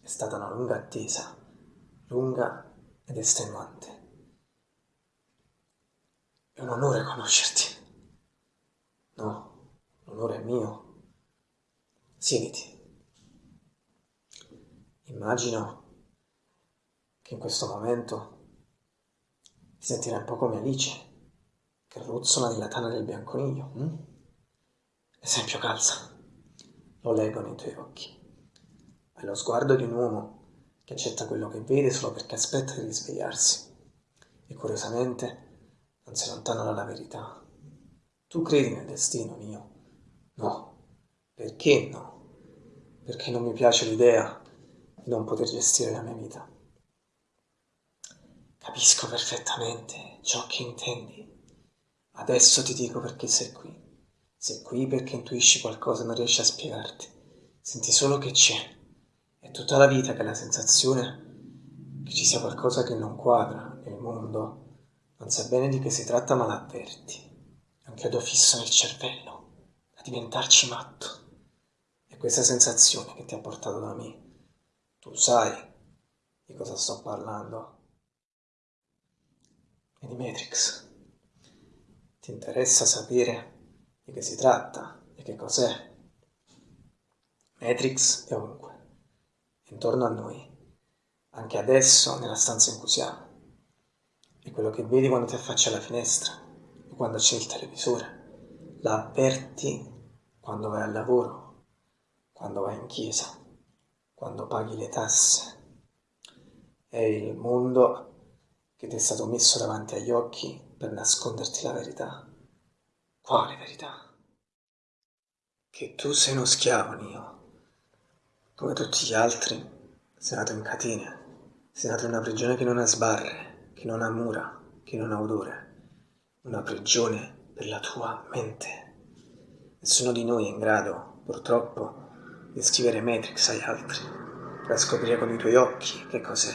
È stata una lunga attesa, lunga ed estenuante. È un onore conoscerti. No, l'onore è mio. Siediti. Immagino che in questo momento ti sentirai un po' come Alice, che ruzzola nella tana del bianconiglio. Hm? Esempio calza. Lo leggo nei tuoi occhi. Hai lo sguardo di un uomo che accetta quello che vede solo perché aspetta di risvegliarsi. E curiosamente non si lontana dalla verità. Tu credi nel destino mio? No. Perché no? Perché non mi piace l'idea di non poter gestire la mia vita. Capisco perfettamente ciò che intendi. Adesso ti dico perché sei qui. Sei qui perché intuisci qualcosa e non riesci a spiegarti. Senti solo che c'è. Tutta la vita che la sensazione che ci sia qualcosa che non quadra nel mondo. Non sai bene di che si tratta ma l'avverti. È un chiodo fisso nel cervello, da diventarci matto. È questa sensazione che ti ha portato da me. Tu sai di cosa sto parlando e di Matrix. Ti interessa sapere di che si tratta e che cos'è? Matrix è ovunque, intorno a noi, anche adesso nella stanza in cui siamo. È quello che vedi quando ti affacci alla finestra o quando c'è il televisore. La avverti quando vai al lavoro, quando vai in chiesa, quando paghi le tasse. È il mondo che ti è stato messo davanti agli occhi per nasconderti la verità. Quale verità? Che tu sei uno schiavo, Nio. Come tutti gli altri, sei nato in catene. Sei nato in una prigione che non ha sbarre, che non ha mura, che non ha odore. Una prigione per la tua mente. Nessuno di noi è in grado, purtroppo, di scrivere Matrix agli altri, per scoprire con i tuoi occhi che cos'è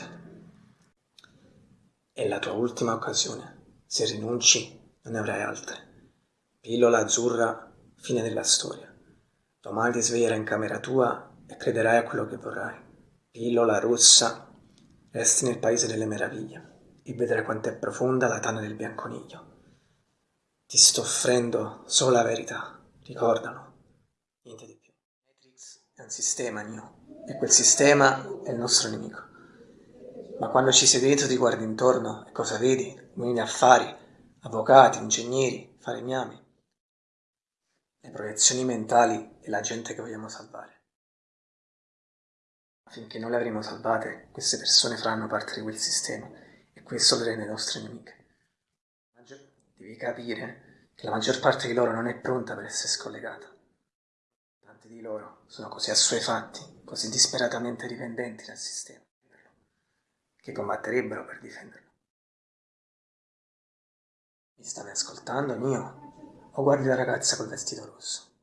è la tua ultima occasione. Se rinunci, non ne avrai altre. Pillola azzurra, fine della storia. Domani ti sveglierai in camera tua e crederai a quello che vorrai. Pillola rossa, resti nel paese delle meraviglie e vedrai quanto è profonda la tana del bianconiglio. Ti sto offrendo solo la verità, ricordalo, niente di più. Matrix è un sistema, Neo, e quel sistema è il nostro nemico. Ma quando ci sei dentro ti guardi intorno e cosa vedi? Uomini affari, avvocati, ingegneri, falegnami. Le proiezioni mentali e la gente che vogliamo salvare. Finché non le avremo salvate, queste persone faranno parte di quel sistema e questo le rende nostre nemiche. Devi capire che la maggior parte di loro non è pronta per essere scollegata. Tanti di loro sono così assuefatti, così disperatamente dipendenti dal sistema che combatterebbero per difenderlo. Mi stavi ascoltando, mio? O guardi la ragazza col vestito rosso?